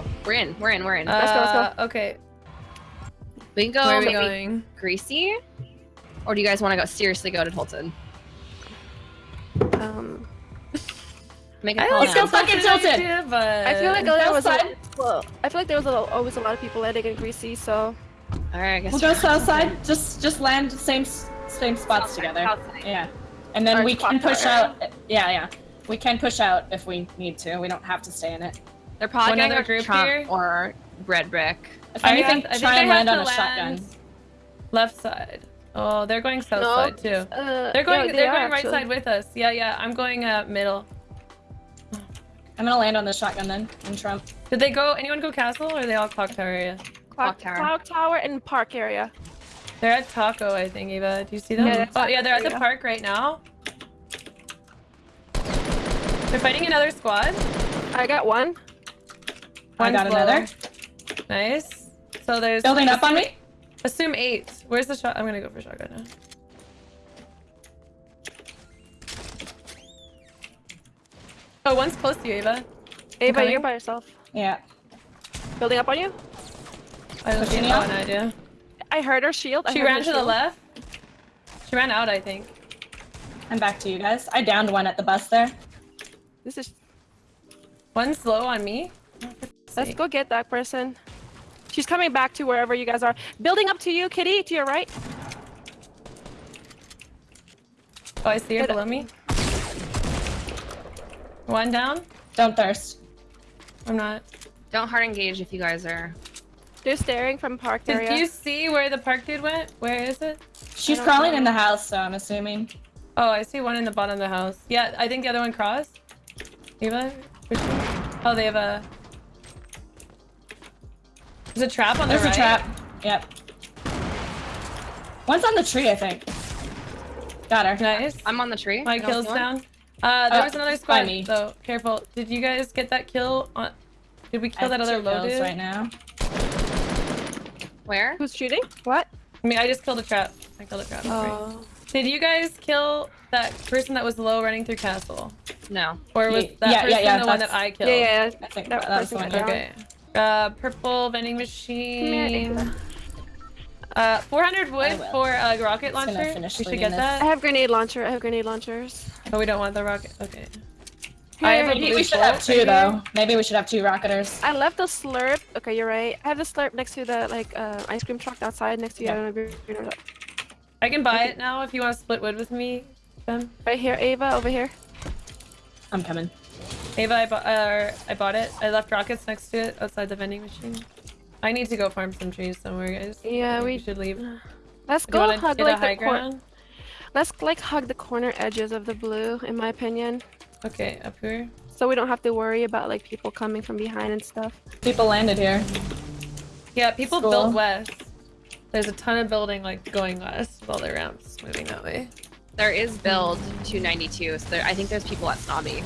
go. We're in. We're in. We're in. Let's go, let's go. Uh, Okay. we can go Where are we maybe going? Greasy, or do you guys want to go seriously go to Tolton? Um, Make a I call like now. go the fucking Tilted Tilted. idea, but I feel like there was a, well, I feel like there was a, always a lot of people landing in Greasy, so All right, I guess We'll go south side. Just just land same same spots South together. south side. Yeah, and then Or we can push tower. out. Yeah, yeah. We can push out if we need to. We don't have to stay in it. They're probably One gonna group Trump here? or Red Brick. If I anything, I think try and have land on to a shotgun. land Left side. Oh, they're going south No. side too. uh, They're going. yeah, they they're are, going right side with us. Yeah, yeah. I'm going uh, middle. I'm gonna land on the shotgun then in Trump. Did they go? Anyone go castle or are they all clock tower area? Clock Clock, tower. Clock Tower and Park area. They're at Taco, I think. Eva, do you see them? Yeah, oh yeah, they're at the park right now. They're fighting another squad. I got one. I One's got low. another. Nice. So there's Building up on me. Assume eight. Where's the shot? I'm gonna go for shotgun now. Oh, one's close to you, Ava. Ava, coming. you're by yourself. Yeah. Building up on you. I don't see Pushing oh, an idea. I heard her shield. She ran her to the left. She ran out, I think. I'm back to you guys. I downed one at the bus there. This is. One's low on me. Let's See. go get that person. She's coming back to wherever you guys are. Building up to you, Kitty, to your right. Oh, I see her Good. below me. One down. Don't thirst. I'm not. Don't hard engage if you guys are. They're staring from Park Did area. you see where the park dude went? Where is it? She's crawling know. in the house, so I'm assuming. Oh, I see one in the bottom of the house. Yeah, I think the other one crossed. Eva? Oh, they have a... There's a trap on the There's right. a trap. Yep. One's on the tree, I think. Got her. Nice. I'm on the tree. My kill's down. Uh, there Uh, was another squad, me. so careful. Did you guys get that kill on... Did we I kill that other two low dude? right now. Where? Who's shooting? What? I mean, I just killed a trap. I killed a trap. sorry. Oh. Did you guys kill that person that was low running through castle? No. Or was that yeah, person yeah, yeah, the one that I killed? Yeah, yeah, yeah. I think That that, that was person the one. got down. Okay. Uh, purple vending machine. Uh, 400 wood for a rocket launcher. We should get this. I that. have grenade launcher. I have grenade launchers. Oh, we don't want the rocket. Okay. I have a Maybe blue we should have two right though. Maybe we should have two rocketers. I left the slurp. Okay, you're right. I have the slurp next to the like uh, ice cream truck outside next to you. I Yeah. don't know if you're- you're I can buy it now if you want to split wood with me. Ben. Right here, Ava, over here. I'm coming. Ava, I bought. Uh, I bought it. I left rockets next to it outside the vending machine. I need to go farm some trees somewhere, guys. Yeah, I think we- should leave. Let's you go hug like the cor- ground? Let's like hug the corner edges of the blue, in my opinion, Okay, up here. so we don't have to worry about like people coming from behind and stuff. People landed here. Yeah, people School. built west. There's a ton of building like going west while their ramps moving that way. There is build 292, so there, I think there's people at Snobby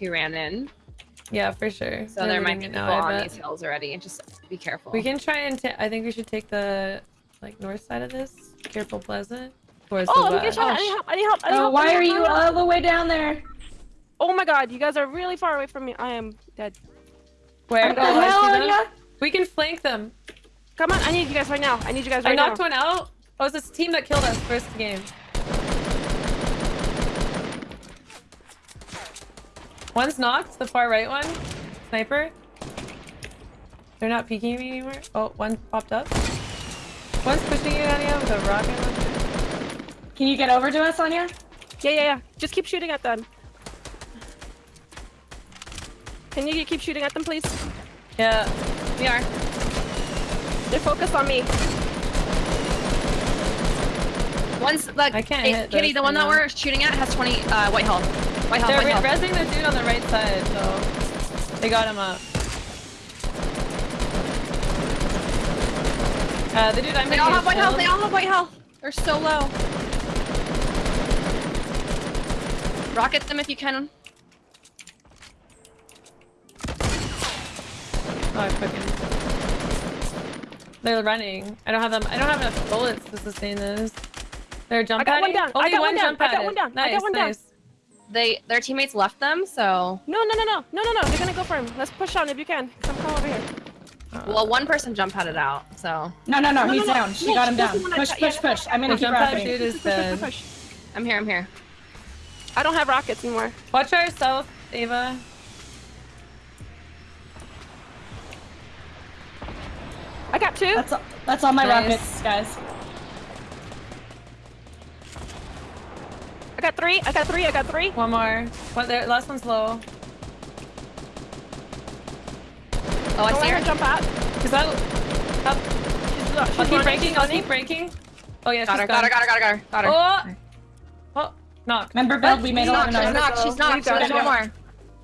who ran in. Yeah, for sure. So They're there might be it people now, on these hills already. Just be careful. We can try and ta- I think we should take the like north side of this. Careful Pleasant. Towards Oh, the I'm getting west. shot. I need oh, help. I need help. I need Oh, help. Why need are you all the way down there? Oh my god, you guys are really far away from me. I am dead. Where? What the Oh, I hell, see them. We can flank them. Come on, I need you guys right now. I need you guys right now. I knocked now. one out. Oh, it's this team that killed us first game. One's knocked, the far right one. Sniper. They're not peeking me anymore. Oh, one popped up. One's pushing you, Anya, with a rocket. Can you get over to us, Anya? Yeah, yeah, yeah. Just keep shooting at them. Can you keep shooting at them, please? Yeah. we are. They're focused on me. One's like I can't hit Kitty, the one that we're shooting at has 20 uh, white health. White health, They're white re- health. resing the dude on the right side, so they got him up. Uh, the dude I'm They all have white health. They all have white health. They're so low. Rocket them if you can. Oh, I fucking. They're running. I don't have them. I don't have enough bullets to sustain this. They're jump I got one padding. down. I got one down. jump I got one down. I Nice, got one down. nice. They their teammates left them, so No, no, no, no, no, no, no. They're gonna go for him. Let's push on if you can. Come, come over here. Uh, well one person jump padded out. So No, no, no, No, he's no, no. down. She No, got him down. wanna Push, yeah, push, push. I'm gonna keep jump pad rocketing. dude is Push, push, push, I'm here. I'm here. I don't have rockets anymore. Watch our south, Ava. I got two. That's all, that's all my Nice. rockets, guys. Got three. I got three. I got three. One more. What? There, last one's low. Oh, I Don't see her jump out. Is that? Up. She's, I'll she's keep running, breaking. she's I'll running. keep breaking. Oh yeah, Got she's her. gone. Got her. Got her. Got her. Got her. Oh. Oh. Knock. Remember, build. We made a lot knocked. of She's noise. knocked. She's knocked. We've There's one more.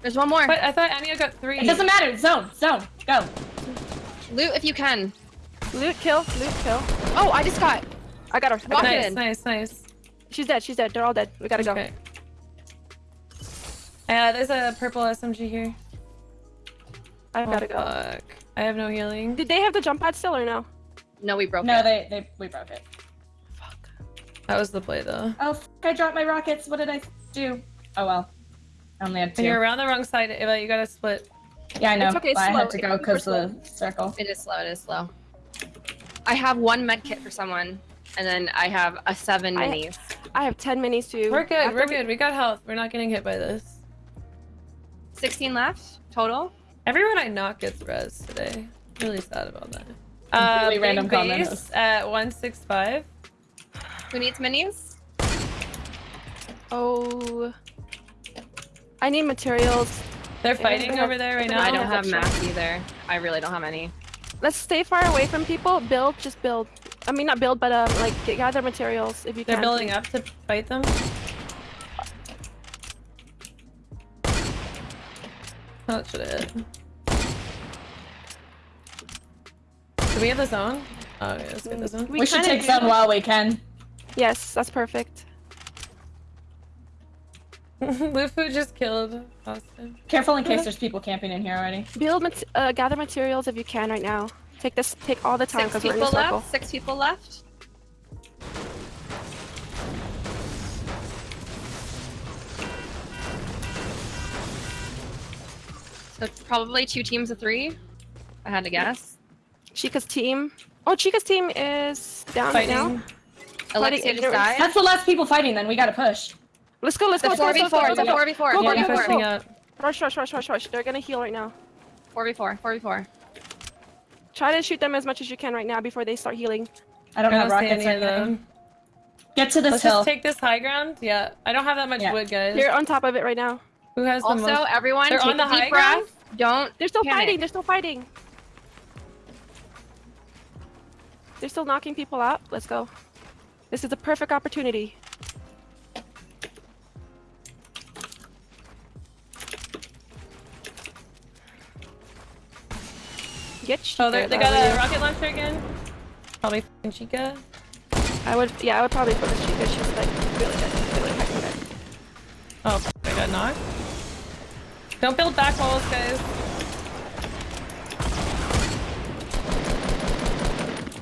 There's one more. But I thought Anya got three. It doesn't matter. Zone, zone. Go. Loot if you can. Loot kill. Loot kill. Oh, I just got. I got her. I got Rocket her. Nice, in. nice, nice. She's dead. She's dead. They're all dead. We gotta go. Okay. Yeah, there's a purple SMG here. I Oh, gotta go. fuck. I have no healing. Did they have the jump pad still or no? No, we broke No, it. they, they, we broke it. Fuck. That was the play though. Oh, I dropped my rockets. What did I do? Oh well. I only had And you're around the wrong side, Ava. You gotta split. Yeah, I know. It's okay, but I slow. had to go It's because super the circle. It is slow. It is slow. I have one med kit for someone, and then I have a seven minis. I have ten minis too. We're good. After We're good. We got health. We're not getting hit by this. 16 left total. Everyone I knock gets res today. Really sad about that. Uh, Completely big random comment. base at 165. Who needs minis? Oh. I need materials. They're fighting over there right now. I don't have extra. max either. I really don't have any. Let's stay far away from people. Build, just build. I mean, not build, but um, like get, gather materials if you can. They're can. building up to fight them. That should have hit. Do we have the zone? Oh, yeah, let's get the zone. We, should take do. zone while we can. Yes, that's perfect. Lufu just killed Austin. Careful in case there's people camping in here already. Build, uh, gather materials if you can right now. Take this, take all the time Six because we're in a people circle. left. Six people left. So probably two teams of three. I had to guess. Chica's team. Oh, Chica's team is down right now. Fighting. Alexia just died. That's the last people fighting. Then we gotta push. Let's go. Let's The go. four Let's v four. Let's It's a go. four v four. Go, Four go, go, go. Rush, rush, rush, rush, rush. They're gonna heal right now. Four v four. Four v four. Try to shoot them as much as you can right now before they start healing. I don't I have don't see rockets any or of them. Get to this Let's hill. just take this high ground. Yeah, I don't have that much Yeah. wood, guys. You're on top of it right now. Who has the most? Also, everyone, They're take on the a deep high breath. ground? Don't. They're still Panic. fighting. They're still fighting. They're still knocking people out. Let's go. This is a perfect opportunity. Get Oh, they got a rocket launcher again. Probably f***ing Chica. I would, yeah, I would probably put this Chica. She's like really good, really fucking good. Oh, I got knocked. Don't build back walls, guys.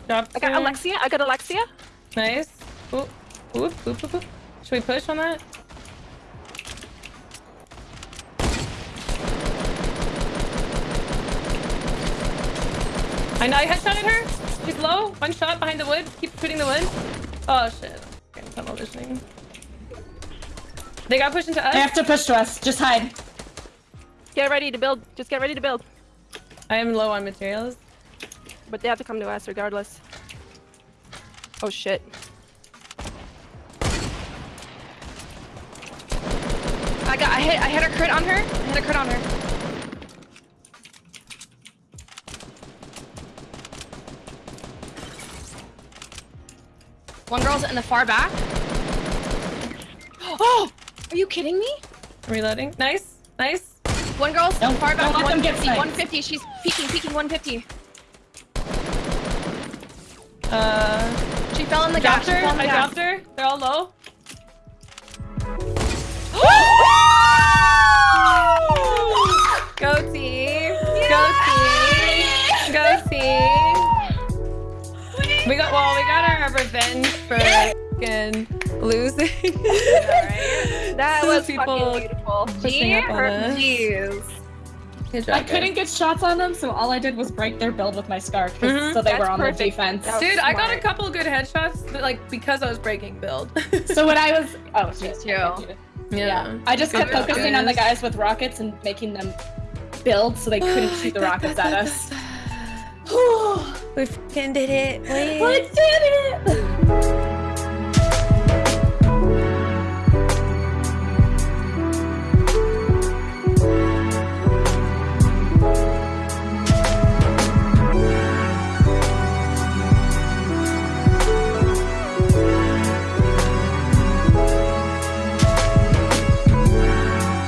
Drop I got. Alexia. I got Alexia. Nice. Oop, oop, oop, oop, oop. Should we push on that? I know I headshotted her. She's low. One shot behind the wood. Keep shooting the wood. Oh shit. Okay, tunnel visioning. They got pushed into us. They have to push to us. Just hide. Get ready to build. Just get ready to build. I am low on materials. But they have to come to us regardless. Oh shit. I got. I hit. I hit a crit on her. I hit a crit on her. One girl's in the far back. Oh! Are you kidding me? Reloading. Nice. Nice. One girl's Don't- far back. don't let them get 150. 150. She's peeking. Peeking. 150. Uh, She fell in the dropped gap. She her. fell in the I gap. dropped her. They're all low. Revenge for fucking losing. Alright. That was people- fucking beautiful. Pushing up on. Jeez. Good job, I guys. couldn't get shots on them, so all I did was break their build with my scar, 'cause- Mhm. so they That's were on perfect. the defense. That was Dude, I got a couple good headshots, but, like because I was breaking build. So when I was, oh shit, too. I yeah, I just kept Good job, focusing on the guys. guys with rockets and making them build so they couldn't shoot the rockets at us. we fucking did it. I did it!